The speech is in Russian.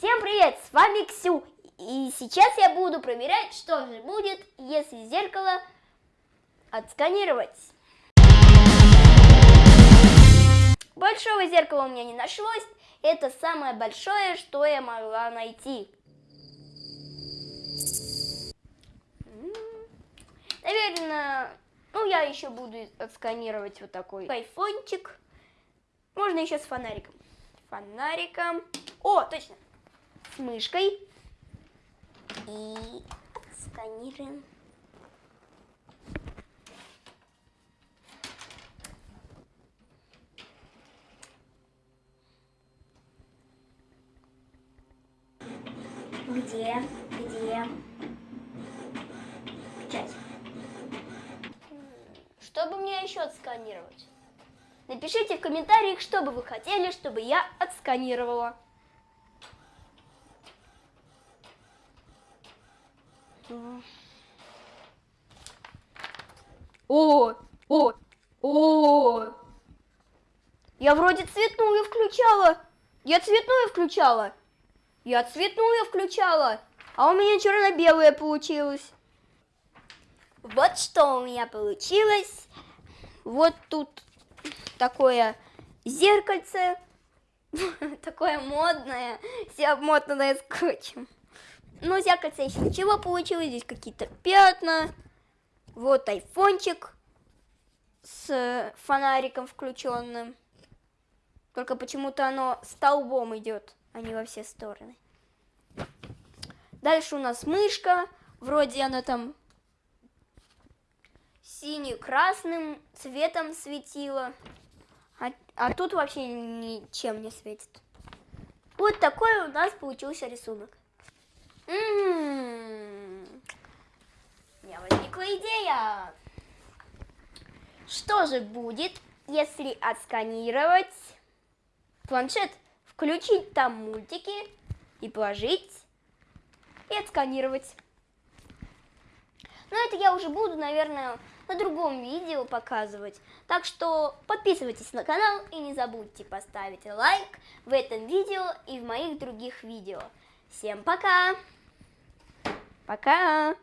Всем привет, с вами Ксю, и сейчас я буду проверять, что же будет, если зеркало отсканировать. Большого зеркала у меня не нашлось, это самое большое, что я могла найти. Наверное, ну я еще буду отсканировать вот такой айфончик. Можно еще с фонариком. Фонариком. О, точно с мышкой и сканируем. Где? Где? Печать. Что бы мне еще отсканировать? Напишите в комментариях, что бы вы хотели, чтобы я отсканировала. О, о, о. Я вроде цветную включала. Я цветную включала. Я цветную включала. А у меня черно-белое получилось. Вот что у меня получилось. Вот тут такое зеркальце. Такое модное. Все обмотанное скотчем. Ну, зеркальце еще ничего получилось. Здесь какие-то пятна. Вот айфончик с фонариком включенным. Только почему-то оно столбом идет, а не во все стороны. Дальше у нас мышка. Вроде она там синий-красным цветом светила. А, а тут вообще ничем не светит. Вот такой у нас получился рисунок. М -м -м. У меня возникла идея. Что же будет, если отсканировать планшет, включить там мультики и положить и отсканировать? Но это я уже буду, наверное, на другом видео показывать. Так что подписывайтесь на канал и не забудьте поставить лайк в этом видео и в моих других видео. Всем пока! Пока!